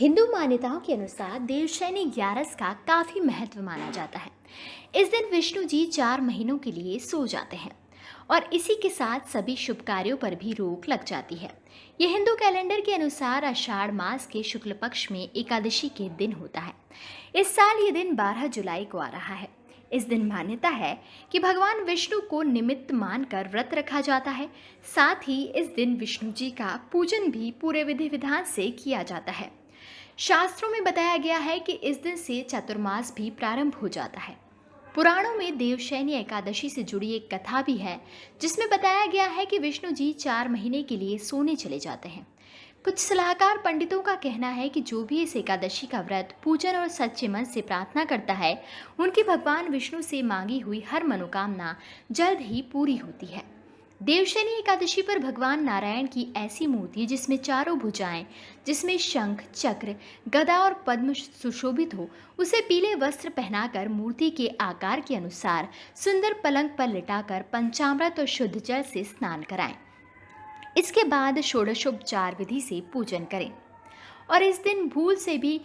हिंदू मान्यताओं के अनुसार देवशैनी ग्यारस का काफ़ी महत्व माना जाता है। इस दिन विष्णु जी चार महीनों के लिए सो जाते हैं और इसी के साथ सभी शुभ कार्यों पर भी रोक लग जाती है। ये हिंदू कैलेंडर के अनुसार आषाढ़ मास के शुक्ल पक्ष में एकादशी के दिन होता है। इस साल ये दिन 12 जुलाई को आ रहा है। इस दिन मान्यता है कि भगवान विष्णु को निमित्त मानकर व्रत रखा जाता है। साथ ही इस दिन विष्णु जी का पूजन भी पूरे विधि विधान से किया जाता है। शास्त्रों में बताया गया है कि इस दिन से चतुर्मास भी प्रारंभ हो जाता है। पुराणों में देवशैनी एकादशी से जुड़ी एक कथा भी है, जिसमें बताया गया है कि विष्णु जी चार महीने के लिए सोने चले जाते हैं। कुछ सलाहकार पंडितों का कहना है कि जो भी इस एकादशी का व्रत पूजन और सच्चे मन से प्रार्थना करता है, उनकी भगवान विष्णु से मांगी हुई हर मनोकामना जल्द ही पूरी होती है। देवशनी एकादशी पर भगवान नारायण की ऐसी मूर्ति जिसमें चारों भुजाएँ, जिसमें शंख, चक्र, गदा और पद्म सुशोभित हो, उसे पीले वस्त्र पहनाकर मूर्ति के आकार के अनुसार सुंदर पलंग पर लिटाकर पंचामृत और शुद्ध जल से स्नान कराएँ। इसके बाद षोडशोपचार विधि से पूजन करें और इस दिन भूल से भी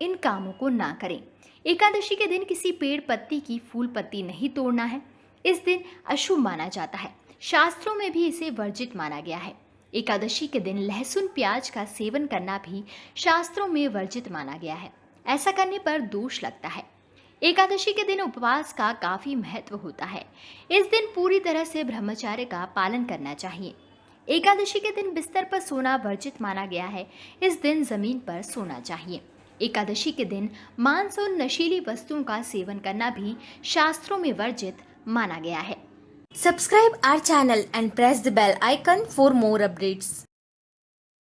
इन कामों को ना करें। एकादशी के दिन किसी पेड़ पत्ती की फूल पत्ती नहीं तोड़ना है। इस दिन अशुभ माना जाता है। शास्त्रों में भी इसे वर्जित माना गया है। एकादशी के दिन लहसुन प्याज का सेवन करना भी शास्त्रों में वर्जित माना गया है। ऐसा करने पर दोष लगता है। एकादशी के दिन उपवास का काफ़ी महत्व होता है। इस दिन पूरी तरह से ब्रह्मचार्य का पालन करना चाहिए। एकादशी के दिन बिस्तर पर सोना वर्जित माना गया है। इस दिन ज़मीन पर सोना चाहिए। एकादशी के दिन मांस और नशीली वस्तुओं का सेवन करना भी शास्त्रों में वर्जित माना गया है। Subscribe our channel and press the bell icon for more updates.